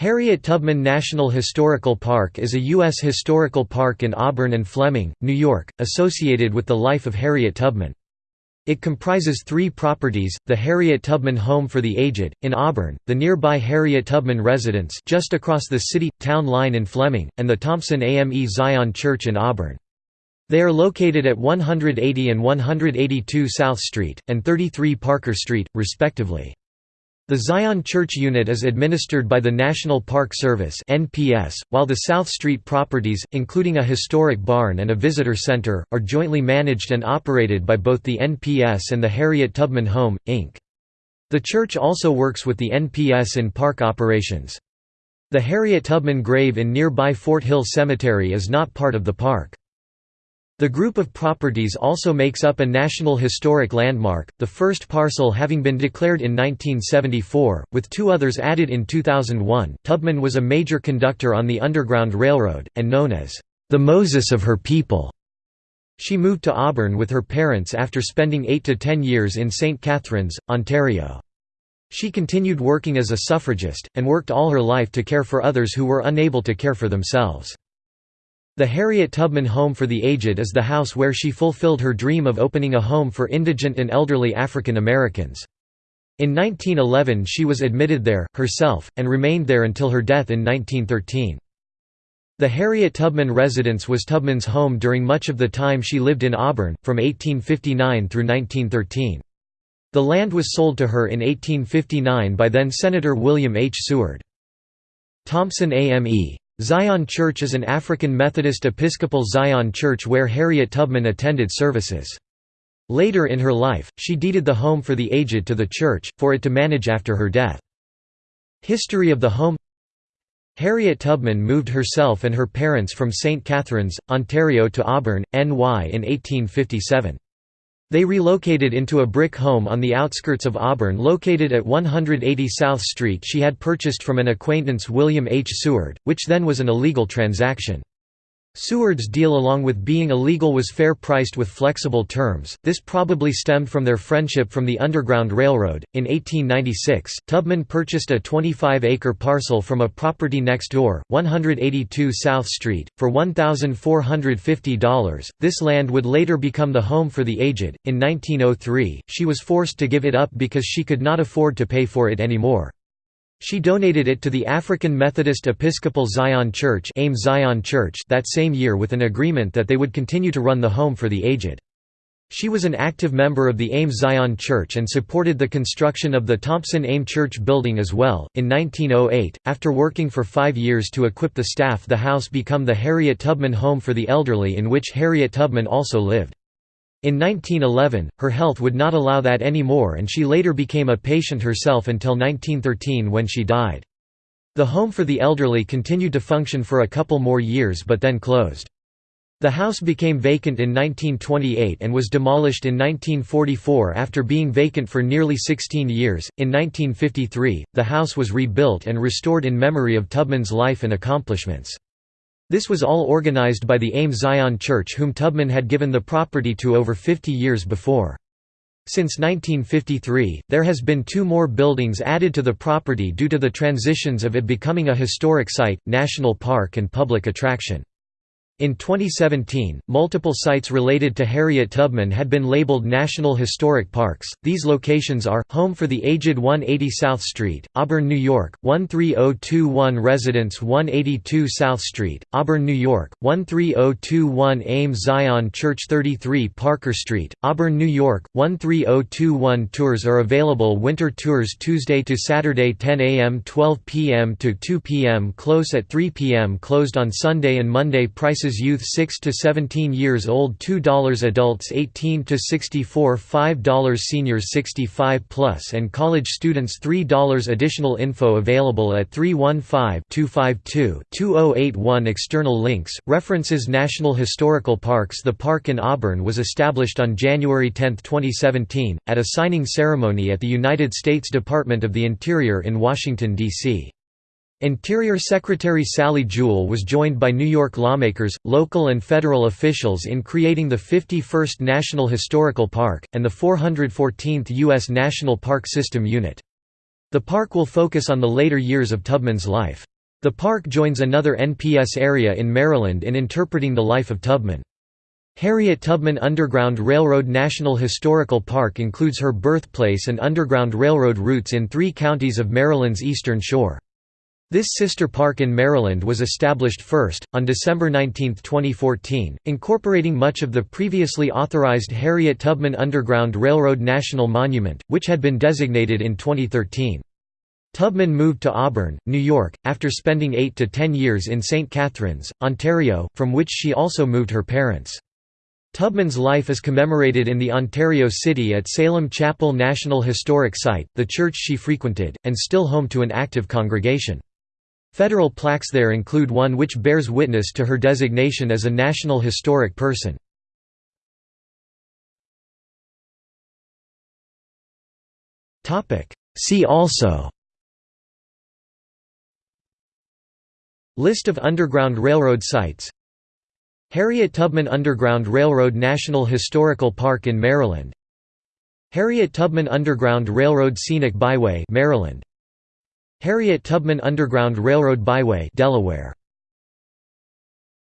Harriet Tubman National Historical Park is a U.S. historical park in Auburn and Fleming, New York, associated with the life of Harriet Tubman. It comprises three properties, the Harriet Tubman Home for the Aged, in Auburn, the nearby Harriet Tubman Residence just across the city-town line in Fleming, and the Thompson AME Zion Church in Auburn. They are located at 180 and 182 South Street, and 33 Parker Street, respectively. The Zion Church unit is administered by the National Park Service (NPS), while the South Street properties, including a historic barn and a visitor center, are jointly managed and operated by both the NPS and the Harriet Tubman Home, Inc. The church also works with the NPS in park operations. The Harriet Tubman grave in nearby Fort Hill Cemetery is not part of the park. The group of properties also makes up a National Historic Landmark, the first parcel having been declared in 1974, with two others added in 2001. Tubman was a major conductor on the Underground Railroad, and known as the Moses of her people. She moved to Auburn with her parents after spending 8 to 10 years in St. Catharines, Ontario. She continued working as a suffragist, and worked all her life to care for others who were unable to care for themselves. The Harriet Tubman Home for the Aged is the house where she fulfilled her dream of opening a home for indigent and elderly African Americans. In 1911 she was admitted there, herself, and remained there until her death in 1913. The Harriet Tubman residence was Tubman's home during much of the time she lived in Auburn, from 1859 through 1913. The land was sold to her in 1859 by then Senator William H. Seward. Thompson AME Zion Church is an African Methodist Episcopal Zion church where Harriet Tubman attended services. Later in her life, she deeded the home for the aged to the church, for it to manage after her death. History of the home Harriet Tubman moved herself and her parents from St. Catharines, Ontario to Auburn, NY in 1857. They relocated into a brick home on the outskirts of Auburn located at 180 South Street she had purchased from an acquaintance William H. Seward, which then was an illegal transaction. Seward's deal along with being illegal was fair-priced with flexible terms, this probably stemmed from their friendship from the Underground Railroad. In 1896, Tubman purchased a 25-acre parcel from a property next door, 182 South Street, for $1,450. This land would later become the home for the aged. In 1903, she was forced to give it up because she could not afford to pay for it anymore. She donated it to the African Methodist Episcopal Zion Church, AME Zion Church that same year with an agreement that they would continue to run the home for the aged. She was an active member of the AME Zion Church and supported the construction of the Thompson AME Church building as well. In 1908, after working for five years to equip the staff, the house became the Harriet Tubman Home for the Elderly, in which Harriet Tubman also lived. In 1911, her health would not allow that anymore and she later became a patient herself until 1913 when she died. The home for the elderly continued to function for a couple more years but then closed. The house became vacant in 1928 and was demolished in 1944 after being vacant for nearly 16 years. In 1953, the house was rebuilt and restored in memory of Tubman's life and accomplishments. This was all organized by the AME Zion Church whom Tubman had given the property to over 50 years before. Since 1953, there has been two more buildings added to the property due to the transitions of it becoming a historic site, national park and public attraction. In 2017, multiple sites related to Harriet Tubman had been labeled National Historic Parks. These locations are Home for the Aged 180 South Street, Auburn, New York, 13021 Residence 182 South Street, Auburn, New York, 13021 Ames Zion Church 33 Parker Street, Auburn, New York, 13021 Tours are available winter tours Tuesday to Saturday 10 a.m. 12 p.m. to 2 p.m. close at 3 p.m. closed on Sunday and Monday prices youth 6 to 17 years old $2 adults 18 to 64 $5 seniors 65 plus and college students $3 additional info available at 315-252-2081 external links references National Historical Parks The park in Auburn was established on January 10, 2017 at a signing ceremony at the United States Department of the Interior in Washington D.C. Interior Secretary Sally Jewell was joined by New York lawmakers, local and federal officials in creating the 51st National Historical Park, and the 414th U.S. National Park System Unit. The park will focus on the later years of Tubman's life. The park joins another NPS area in Maryland in interpreting the life of Tubman. Harriet Tubman Underground Railroad National Historical Park includes her birthplace and Underground Railroad routes in three counties of Maryland's eastern shore. This sister park in Maryland was established first, on December 19, 2014, incorporating much of the previously authorized Harriet Tubman Underground Railroad National Monument, which had been designated in 2013. Tubman moved to Auburn, New York, after spending 8 to 10 years in St. Catharines, Ontario, from which she also moved her parents. Tubman's life is commemorated in the Ontario City at Salem Chapel National Historic Site, the church she frequented, and still home to an active congregation. Federal plaques there include one which bears witness to her designation as a National Historic Person. See also List of Underground Railroad sites Harriet Tubman Underground Railroad National Historical Park in Maryland Harriet Tubman Underground Railroad Scenic Byway Maryland Harriet Tubman Underground Railroad Byway Delaware